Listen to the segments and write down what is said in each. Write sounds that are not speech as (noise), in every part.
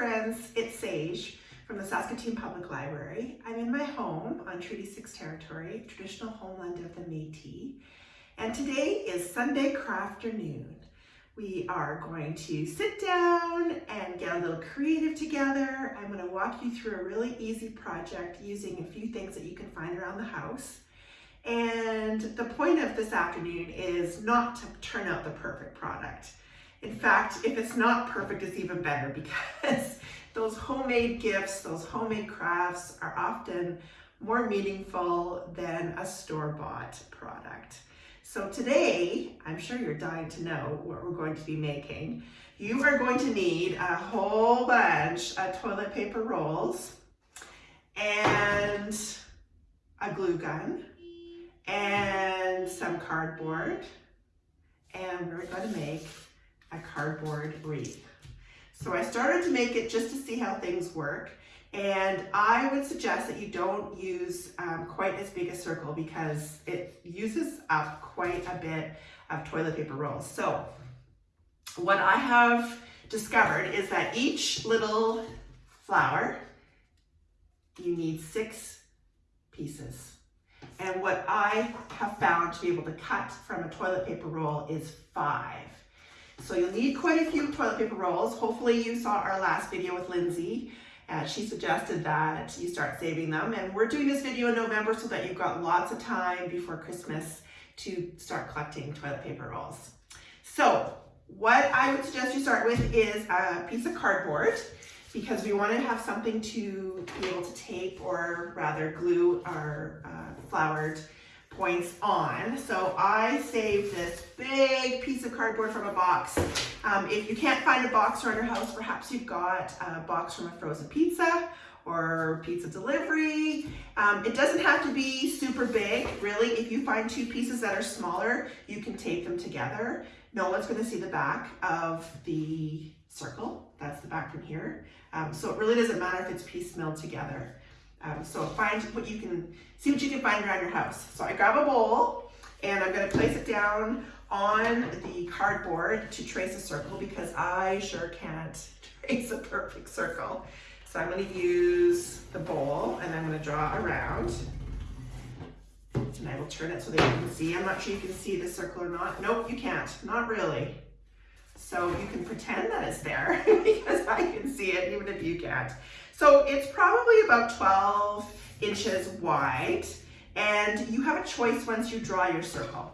friends, it's Sage from the Saskatoon Public Library. I'm in my home on Treaty 6 territory, traditional homeland of the Métis. And today is Sunday Crafternoon. We are going to sit down and get a little creative together. I'm going to walk you through a really easy project using a few things that you can find around the house. And the point of this afternoon is not to turn out the perfect product. In fact, if it's not perfect, it's even better (laughs) because those homemade gifts, those homemade crafts are often more meaningful than a store-bought product. So today, I'm sure you're dying to know what we're going to be making. You are going to need a whole bunch of toilet paper rolls and a glue gun and some cardboard and we're going to make a cardboard wreath. So I started to make it just to see how things work. And I would suggest that you don't use um, quite as big a circle because it uses up quite a bit of toilet paper rolls. So what I have discovered is that each little flower, you need six pieces. And what I have found to be able to cut from a toilet paper roll is five. So you'll need quite a few toilet paper rolls. Hopefully you saw our last video with Lindsay. and she suggested that you start saving them. And we're doing this video in November so that you've got lots of time before Christmas to start collecting toilet paper rolls. So what I would suggest you start with is a piece of cardboard because we want to have something to be able to tape or rather glue our uh, flowered points on. So I saved this big piece of cardboard from a box. Um, if you can't find a box around your house, perhaps you've got a box from a frozen pizza or pizza delivery. Um, it doesn't have to be super big, really. If you find two pieces that are smaller, you can tape them together. No one's gonna see the back of the circle. That's the back from here. Um, so it really doesn't matter if it's piecemeal together. Um, so find what you can, see what you can find around your house. So I grab a bowl and I'm gonna place it down on the cardboard to trace a circle because I sure can't (laughs) trace a perfect circle. So I'm gonna use the bowl and I'm gonna draw around. And I will turn it so that you can see. I'm not sure you can see the circle or not. Nope, you can't, not really. So you can pretend that it's there (laughs) because I can see it even if you can't. So it's probably about 12 inches wide and you have a choice once you draw your circle.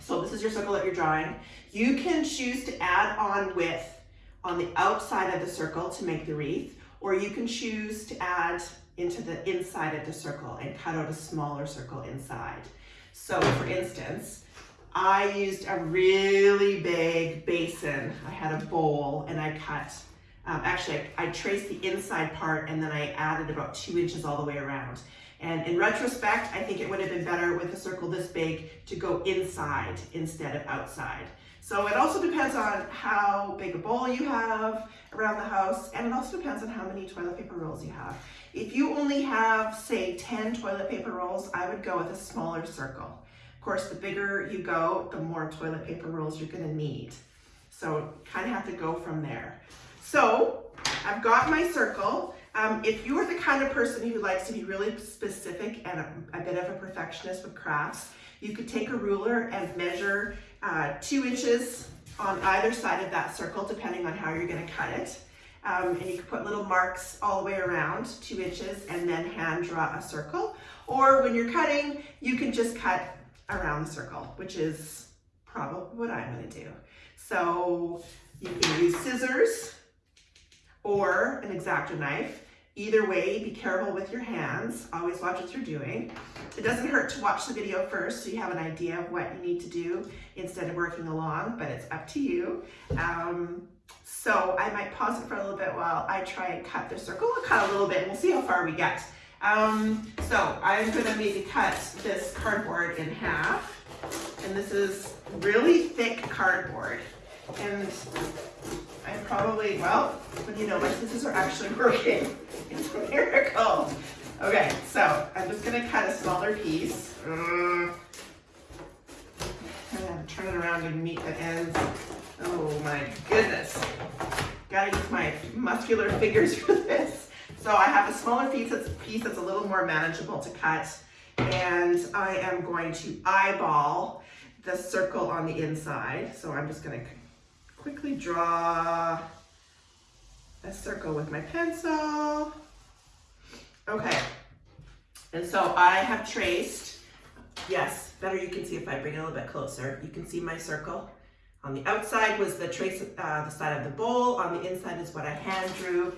So this is your circle that you're drawing. You can choose to add on width on the outside of the circle to make the wreath, or you can choose to add into the inside of the circle and cut out a smaller circle inside. So for instance, I used a really big basin. I had a bowl and I cut um, actually, I, I traced the inside part and then I added about two inches all the way around. And in retrospect, I think it would have been better with a circle this big to go inside instead of outside. So it also depends on how big a bowl you have around the house, and it also depends on how many toilet paper rolls you have. If you only have, say, 10 toilet paper rolls, I would go with a smaller circle. Of course, the bigger you go, the more toilet paper rolls you're gonna need. So kind of have to go from there. So I've got my circle. Um, if you are the kind of person who likes to be really specific and a, a bit of a perfectionist with crafts, you could take a ruler and measure uh, two inches on either side of that circle, depending on how you're gonna cut it. Um, and you can put little marks all the way around, two inches, and then hand draw a circle. Or when you're cutting, you can just cut around the circle, which is probably what I'm gonna do. So you can use scissors or an X-Acto knife. Either way, be careful with your hands. Always watch what you're doing. It doesn't hurt to watch the video first so you have an idea of what you need to do instead of working along, but it's up to you. Um, so I might pause it for a little bit while I try and cut the circle. I'll cut a little bit and we'll see how far we get. Um, so I'm gonna maybe cut this cardboard in half. And this is really thick cardboard. And I probably, well, what you know, my scissors are actually (laughs) working. It's a miracle. Okay, so I'm just gonna cut a smaller piece. Mm. Turn it around and meet the ends. Oh my goodness. Gotta use my muscular fingers (laughs) for this. So I have a smaller piece that's, piece that's a little more manageable to cut. And I am going to eyeball the circle on the inside. So I'm just gonna quickly draw a circle with my pencil. Okay, and so I have traced, yes, better you can see if I bring it a little bit closer. You can see my circle. On the outside was the trace, uh, the side of the bowl. On the inside is what I hand drew.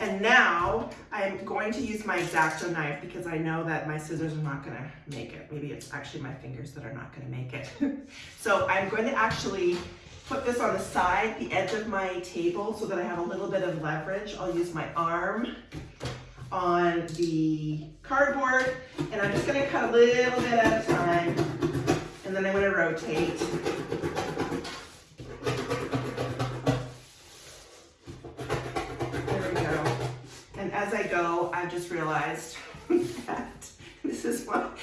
And now I'm going to use my X-Acto knife because I know that my scissors are not gonna make it. Maybe it's actually my fingers that are not gonna make it. (laughs) so I'm going to actually put this on the side, the edge of my table so that I have a little bit of leverage. I'll use my arm on the cardboard and I'm just gonna cut a little bit at a time and then I'm gonna rotate. As I just realized (laughs) that this is what,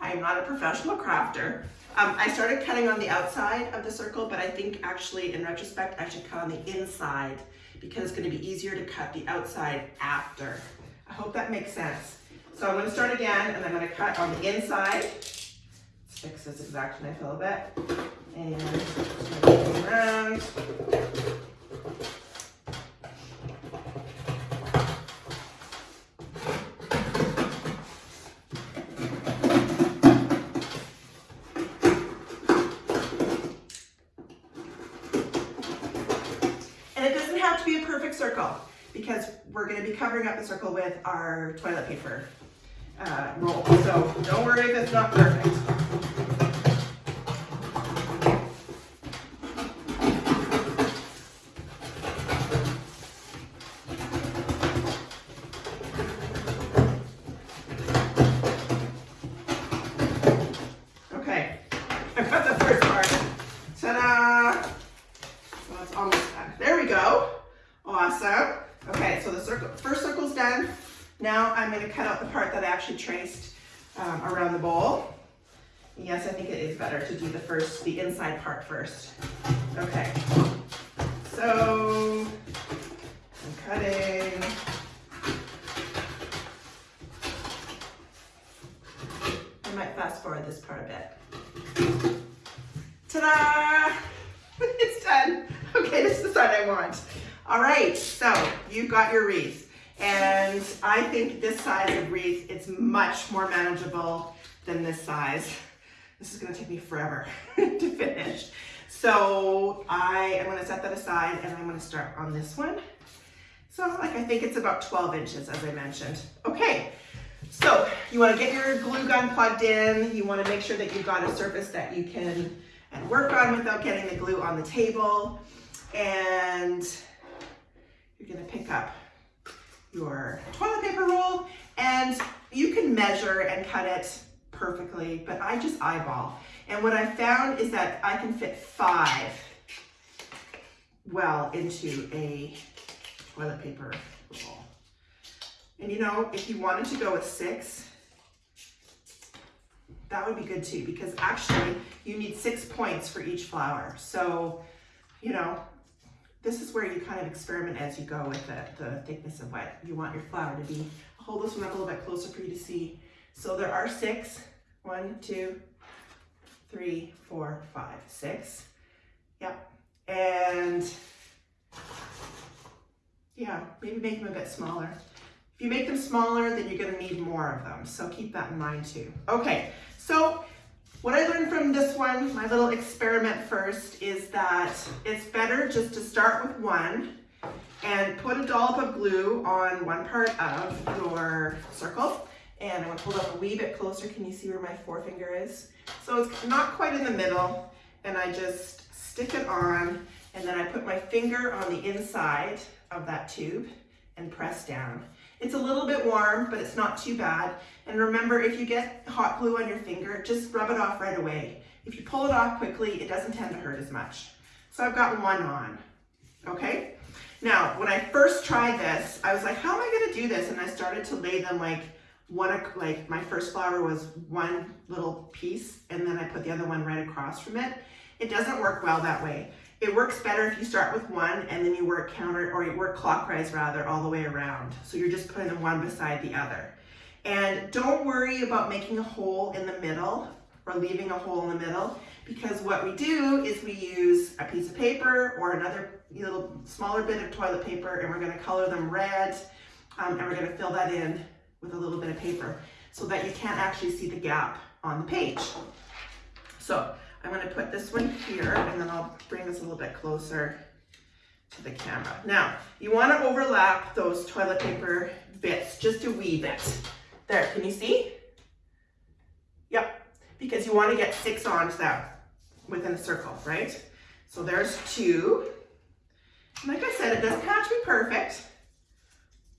I am not a professional crafter. Um, I started cutting on the outside of the circle, but I think actually in retrospect, I should cut on the inside because it's gonna be easier to cut the outside after. I hope that makes sense. So I'm gonna start again and I'm gonna cut on the inside. Let's fix this X-Acto knife a little bit. And around. And it doesn't have to be a perfect circle because we're gonna be covering up the circle with our toilet paper uh, roll. So don't worry if it's not perfect. Part first. Okay, so I'm cutting. I might fast forward this part a bit. Ta-da! (laughs) it's done. Okay, this is the side I want. All right, so you've got your wreath. And I think this size of wreath, it's much more manageable than this size. This is gonna take me forever (laughs) to finish. So I am gonna set that aside and I'm gonna start on this one. So like I think it's about 12 inches as I mentioned. Okay, so you wanna get your glue gun plugged in. You wanna make sure that you've got a surface that you can and work on without getting the glue on the table. And you're gonna pick up your toilet paper roll and you can measure and cut it perfectly, but I just eyeball. And what I found is that I can fit five well into a toilet paper roll. And you know, if you wanted to go with six, that would be good too, because actually you need six points for each flower. So, you know, this is where you kind of experiment as you go with the, the thickness of what you want your flower to be. I'll hold this one up a little bit closer for you to see. So there are six. One, two, three, four, five, six. Yep. And yeah, maybe make them a bit smaller. If you make them smaller, then you're gonna need more of them. So keep that in mind too. Okay, so what I learned from this one, my little experiment first, is that it's better just to start with one and put a dollop of glue on one part of your circle. And I'm gonna pull it up a wee bit closer. Can you see where my forefinger is? So it's not quite in the middle. And I just stick it on and then I put my finger on the inside of that tube and press down. It's a little bit warm, but it's not too bad. And remember, if you get hot glue on your finger, just rub it off right away. If you pull it off quickly, it doesn't tend to hurt as much. So I've got one on, okay? Now, when I first tried this, I was like, how am I gonna do this? And I started to lay them like one, like my first flower was one little piece, and then I put the other one right across from it. It doesn't work well that way. It works better if you start with one and then you work counter, or you work clockwise rather, all the way around. So you're just putting them one beside the other. And don't worry about making a hole in the middle or leaving a hole in the middle because what we do is we use a piece of paper or another little smaller bit of toilet paper and we're going to color them red um, and we're going to fill that in with a little bit of paper so that you can't actually see the gap on the page. So I'm going to put this one here and then I'll bring this a little bit closer to the camera. Now, you want to overlap those toilet paper bits just a wee bit. There, can you see? Yep, because you want to get six onto that within a circle, right? So there's two. like I said, it doesn't have to be perfect.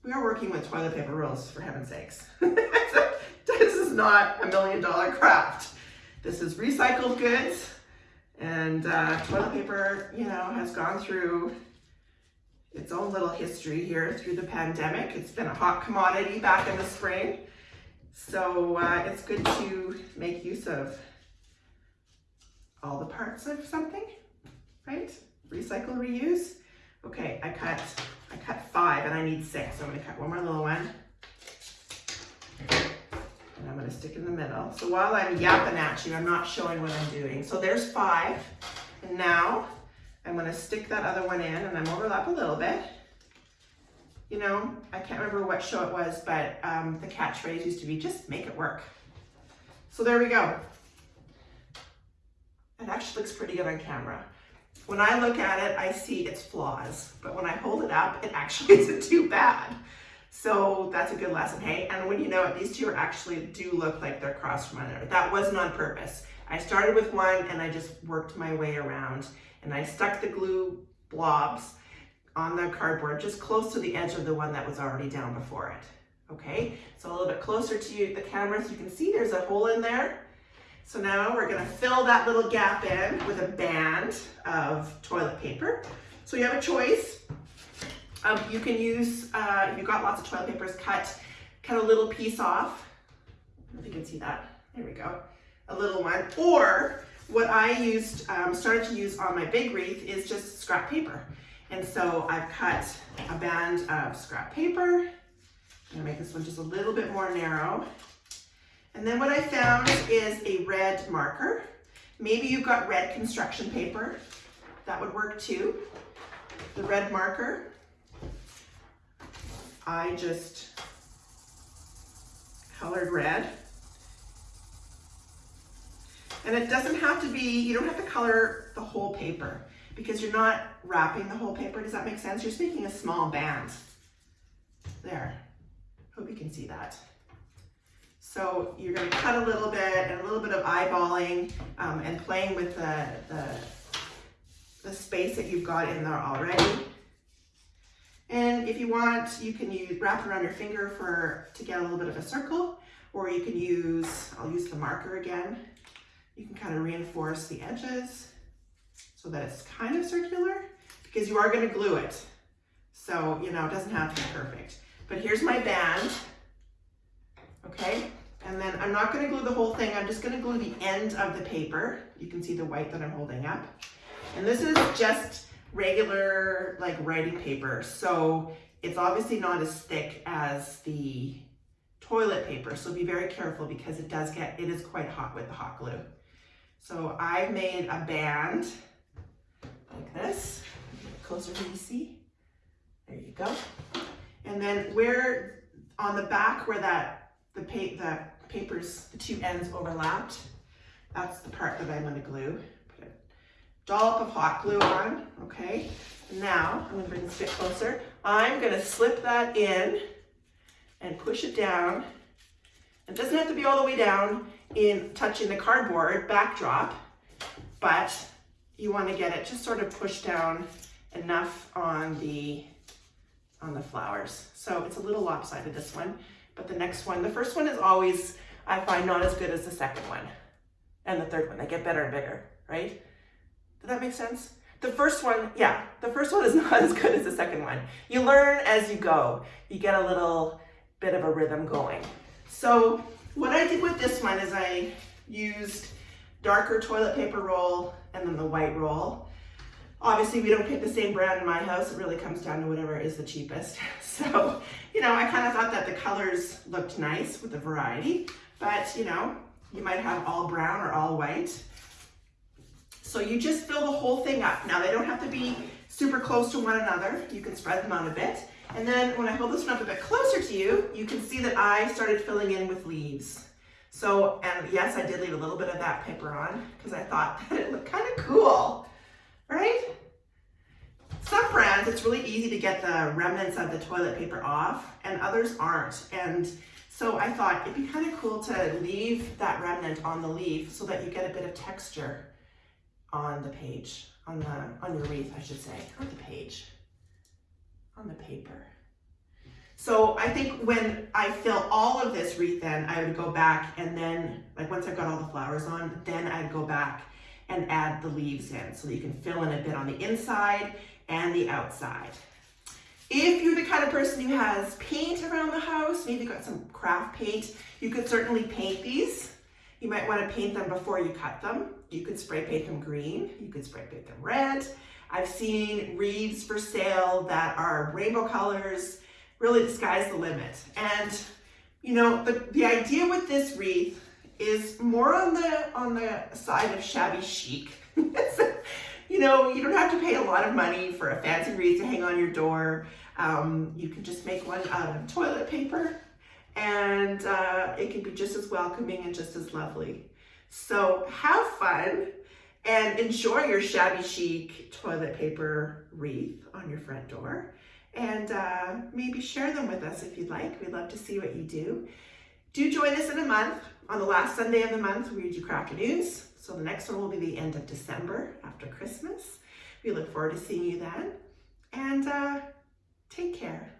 We are working with toilet paper rolls, for heaven's sakes. (laughs) this is not a million dollar craft. This is recycled goods and uh, toilet paper, you know, has gone through its own little history here through the pandemic. It's been a hot commodity back in the spring. So uh, it's good to make use of all the parts of something, right? Recycle, reuse. Okay, I cut, I cut five and I need six. So I'm gonna cut one more little one. And I'm gonna stick in the middle. So while I'm yapping at you, I'm not showing what I'm doing. So there's five. And now I'm gonna stick that other one in and I'm overlap a little bit. You know, I can't remember what show it was, but um, the catchphrase used to be, just make it work. So there we go. It actually looks pretty good on camera. When I look at it, I see its flaws, but when I hold it up, it actually (laughs) isn't too bad. So that's a good lesson, hey? And when you know it, these two are actually do look like they're crossed from another. That wasn't on purpose. I started with one and I just worked my way around and I stuck the glue blobs on the cardboard just close to the edge of the one that was already down before it. Okay, so a little bit closer to you, the camera so you can see there's a hole in there. So now we're gonna fill that little gap in with a band of toilet paper. So you have a choice. Um, you can use, uh, if you've got lots of toilet papers, cut, cut a little piece off. if you can see that. There we go. A little one. Or what I used, um, started to use on my big wreath is just scrap paper. And so I've cut a band of scrap paper. I'm gonna make this one just a little bit more narrow. And then what I found is a red marker. Maybe you've got red construction paper. That would work too. The red marker. I just colored red. And it doesn't have to be, you don't have to color the whole paper because you're not wrapping the whole paper. Does that make sense? You're just making a small band. There. Hope you can see that. So you're going to cut a little bit and a little bit of eyeballing um, and playing with the, the, the space that you've got in there already. And if you want, you can use wrap around your finger for to get a little bit of a circle, or you can use, I'll use the marker again. You can kind of reinforce the edges so that it's kind of circular because you are going to glue it. So, you know, it doesn't have to be perfect. But here's my band, okay? And then I'm not going to glue the whole thing. I'm just going to glue the end of the paper. You can see the white that I'm holding up. And this is just regular like writing paper. So it's obviously not as thick as the toilet paper. So be very careful because it does get, it is quite hot with the hot glue. So I've made a band like this, closer to you see. There you go. And then where on the back where that the, paint the papers, the two ends overlapped, that's the part that I'm going to glue. Put a dollop of hot glue on, okay? Now, I'm going to bring this a bit closer. I'm going to slip that in and push it down. It doesn't have to be all the way down in touching the cardboard backdrop, but you want to get it just sort of pushed down enough on the on the flowers. So it's a little lopsided this one, but the next one, the first one is always, I find not as good as the second one and the third one. They get better and bigger, right? Does that make sense? The first one, yeah, the first one is (laughs) not as good as the second one. You learn as you go. You get a little bit of a rhythm going. So what I did with this one is I used darker toilet paper roll and then the white roll. Obviously, we don't pick the same brand in my house. It really comes down to whatever is the cheapest. (laughs) So, you know, I kind of thought that the colors looked nice with the variety, but you know, you might have all brown or all white. So you just fill the whole thing up. Now they don't have to be super close to one another. You can spread them out a bit. And then when I hold this one up a bit closer to you, you can see that I started filling in with leaves. So, and yes, I did leave a little bit of that paper on because I thought (laughs) that it looked kind of cool, right? Some brands, it's really easy to get the remnants of the toilet paper off and others aren't. And so I thought it'd be kind of cool to leave that remnant on the leaf so that you get a bit of texture on the page, on the on your wreath, I should say, on the page, on the paper. So I think when I fill all of this wreath in, I would go back and then, like once I've got all the flowers on, then I'd go back and add the leaves in so that you can fill in a bit on the inside and the outside. If you're the kind of person who has paint around the house, maybe got some craft paint, you could certainly paint these. You might want to paint them before you cut them. You could spray paint them green, you could spray paint them red. I've seen wreaths for sale that are rainbow colors, really the sky's the limit. And you know, the, the idea with this wreath is more on the on the side of shabby chic. (laughs) you know, you don't have to pay a lot of money for a fancy wreath to hang on your door. Um, you can just make one out of toilet paper and uh, it can be just as welcoming and just as lovely. So have fun and enjoy your shabby chic toilet paper wreath on your front door and uh, maybe share them with us if you'd like. We'd love to see what you do. Do join us in a month. On the last Sunday of the month, we do Crafternoons. So the next one will be the end of December after Christmas. We look forward to seeing you then. And uh, take care.